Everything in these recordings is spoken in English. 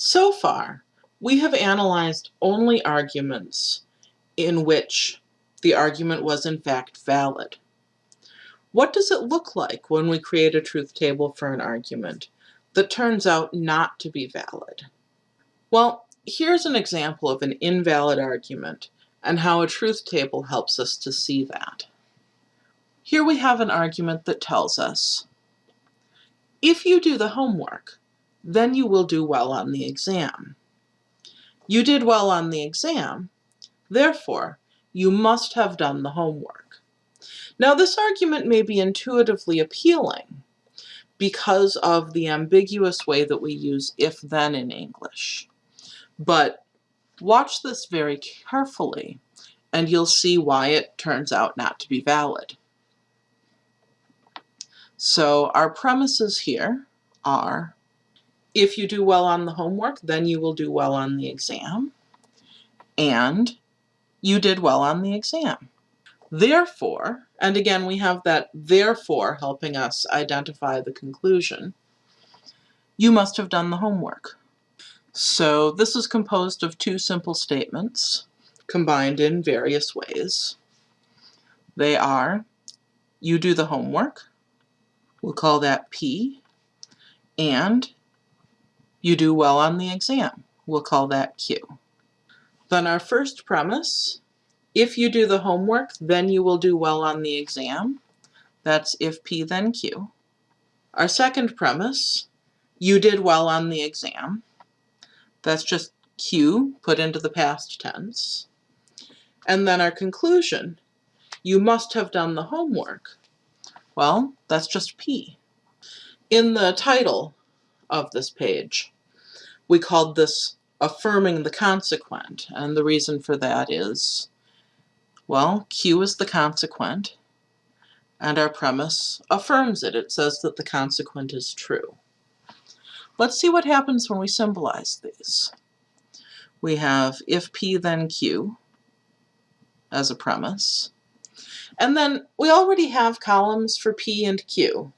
So far, we have analyzed only arguments in which the argument was in fact valid. What does it look like when we create a truth table for an argument that turns out not to be valid? Well, here's an example of an invalid argument and how a truth table helps us to see that. Here we have an argument that tells us, if you do the homework, then you will do well on the exam. You did well on the exam, therefore, you must have done the homework. Now this argument may be intuitively appealing because of the ambiguous way that we use if-then in English. But watch this very carefully and you'll see why it turns out not to be valid. So our premises here are if you do well on the homework, then you will do well on the exam. And you did well on the exam. Therefore, and again we have that therefore helping us identify the conclusion, you must have done the homework. So this is composed of two simple statements combined in various ways. They are, you do the homework, we'll call that P, and you do well on the exam. We'll call that Q. Then our first premise, if you do the homework, then you will do well on the exam. That's if P then Q. Our second premise, you did well on the exam. That's just Q put into the past tense. And then our conclusion, you must have done the homework. Well, that's just P. In the title of this page. We called this affirming the consequent, and the reason for that is, well, Q is the consequent, and our premise affirms it. It says that the consequent is true. Let's see what happens when we symbolize these. We have if P then Q as a premise. And then we already have columns for P and Q,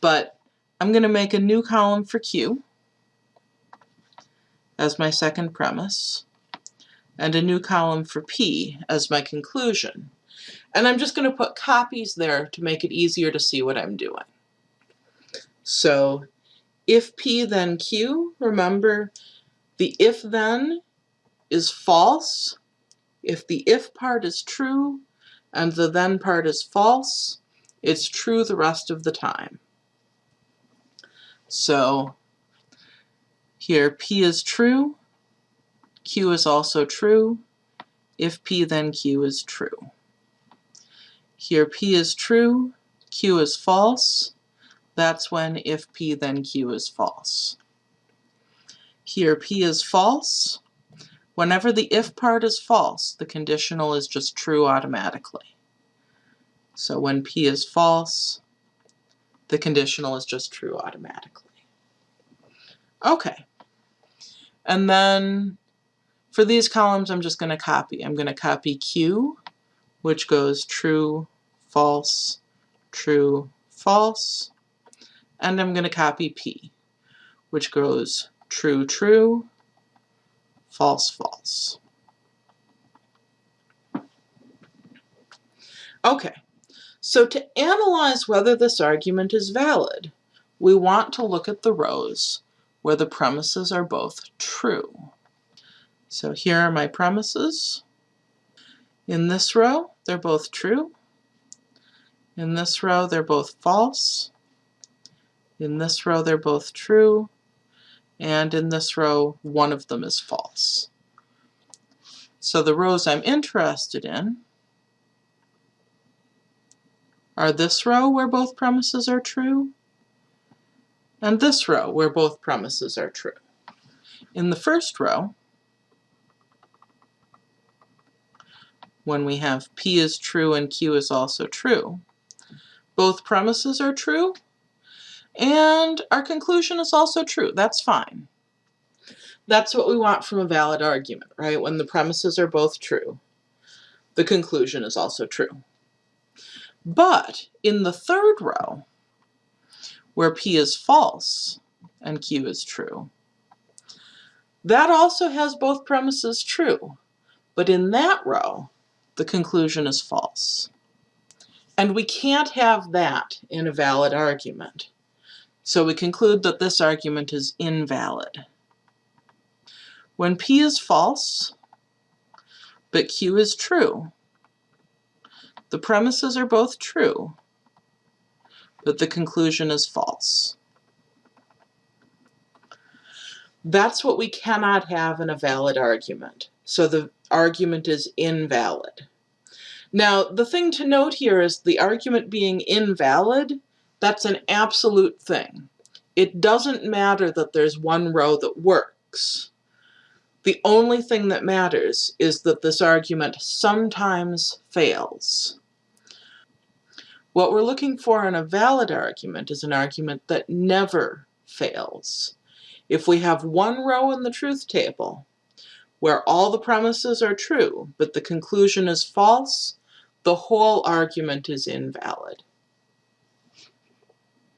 but I'm going to make a new column for Q as my second premise, and a new column for P as my conclusion. And I'm just going to put copies there to make it easier to see what I'm doing. So if P then Q, remember the if then is false. If the if part is true and the then part is false, it's true the rest of the time. So here P is true, Q is also true. If P then Q is true. Here P is true, Q is false. That's when if P then Q is false. Here P is false. Whenever the if part is false, the conditional is just true automatically. So when P is false, the conditional is just true automatically. Okay. And then for these columns, I'm just going to copy. I'm going to copy Q, which goes true, false, true, false. And I'm going to copy P, which goes true, true, false, false. Okay, so to analyze whether this argument is valid, we want to look at the rows where the premises are both true. So here are my premises. In this row, they're both true. In this row, they're both false. In this row, they're both true. And in this row, one of them is false. So the rows I'm interested in are this row where both premises are true, and this row where both premises are true. In the first row, when we have P is true and Q is also true, both premises are true, and our conclusion is also true. That's fine. That's what we want from a valid argument, right? When the premises are both true, the conclusion is also true. But in the third row, where P is false and Q is true, That also has both premises true, but in that row, the conclusion is false. And we can't have that in a valid argument. So we conclude that this argument is invalid. When P is false, but Q is true, the premises are both true, but the conclusion is false. That's what we cannot have in a valid argument. So the argument is invalid. Now, the thing to note here is the argument being invalid, that's an absolute thing. It doesn't matter that there's one row that works. The only thing that matters is that this argument sometimes fails. What we're looking for in a valid argument is an argument that never fails. If we have one row in the truth table where all the premises are true, but the conclusion is false, the whole argument is invalid.